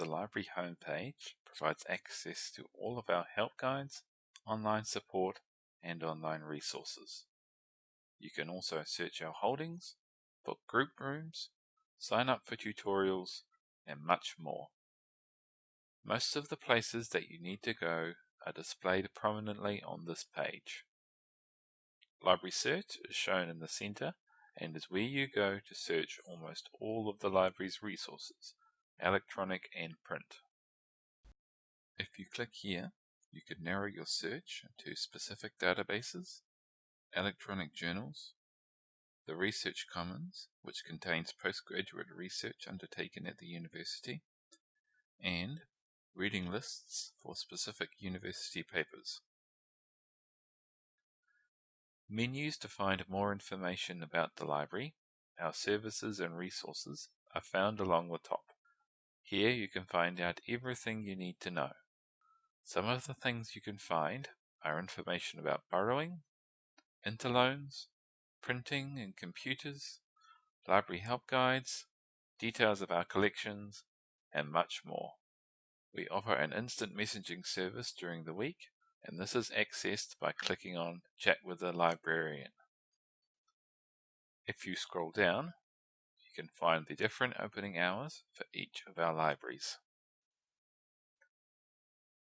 the library homepage provides access to all of our help guides, online support, and online resources. You can also search our holdings, book group rooms, sign up for tutorials, and much more. Most of the places that you need to go are displayed prominently on this page. Library Search is shown in the center and is where you go to search almost all of the library's resources, electronic and print. If you click here, you can narrow your search to specific databases, electronic journals, the Research Commons, which contains postgraduate research undertaken at the university, and reading lists for specific university papers. Menus to find more information about the library, our services and resources are found along the top. Here you can find out everything you need to know. Some of the things you can find are information about borrowing, interloans, printing and computers, library help guides, details of our collections, and much more. We offer an instant messaging service during the week, and this is accessed by clicking on Chat with a Librarian. If you scroll down, you can find the different opening hours for each of our libraries.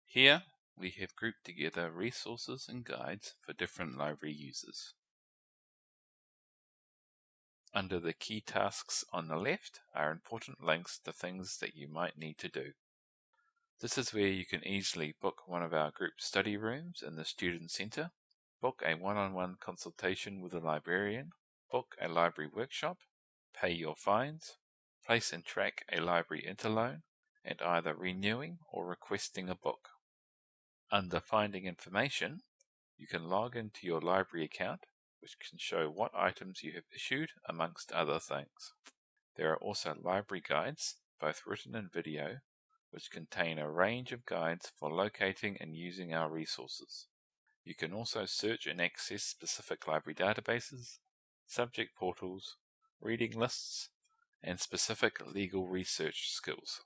Here, we have grouped together resources and guides for different library users. Under the key tasks on the left are important links to things that you might need to do. This is where you can easily book one of our group study rooms in the Student Centre, book a one-on-one -on -one consultation with a librarian, book a library workshop, pay your fines, place and track a library interloan, and either renewing or requesting a book. Under Finding Information, you can log into your library account, which can show what items you have issued, amongst other things. There are also library guides, both written and video, which contain a range of guides for locating and using our resources. You can also search and access specific library databases, subject portals, reading lists, and specific legal research skills.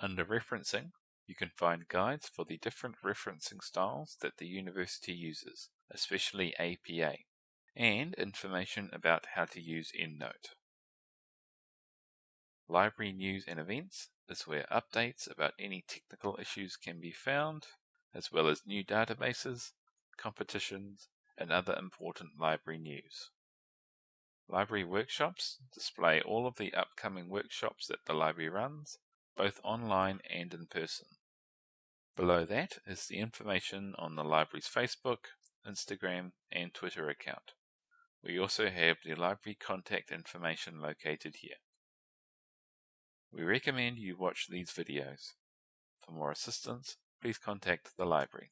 Under referencing, you can find guides for the different referencing styles that the university uses, especially APA, and information about how to use EndNote. Library news and events is where updates about any technical issues can be found, as well as new databases, competitions, and other important library news. Library workshops display all of the upcoming workshops that the library runs, both online and in person. Below that is the information on the library's Facebook, Instagram, and Twitter account. We also have the library contact information located here. We recommend you watch these videos. For more assistance, please contact the library.